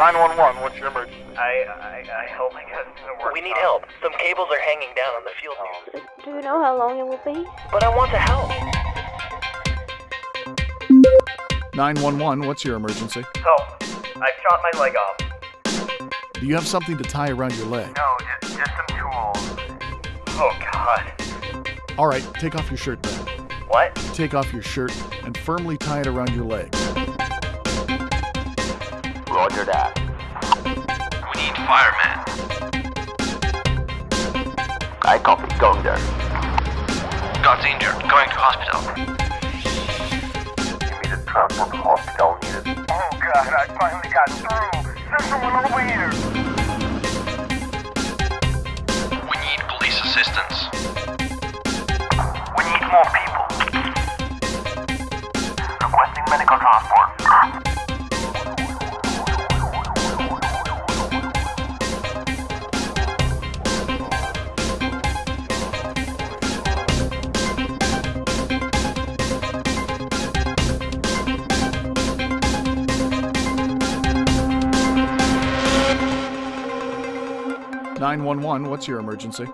911, what's your emergency? I, I, I hope my cousin's gonna work. We need help. Some cables are hanging down on the field Oh. news. Do you know how long it will be? But I want to help. 911, what's your emergency? So, I've shot my leg off. Do you have something to tie around your leg? No, just, just some tools. Oh, God. All right, take off your shirt then. What? Take off your shirt and firmly tie it around your leg. Roger that. We need firemen. I copy. Going there. God's injured. Going to hospital. Give me the transport to hospital needed. Oh, God, I finally got through. Send someone over here. We need police assistance. We need more people. Requesting medical transport. Nine one one. What's your emergency?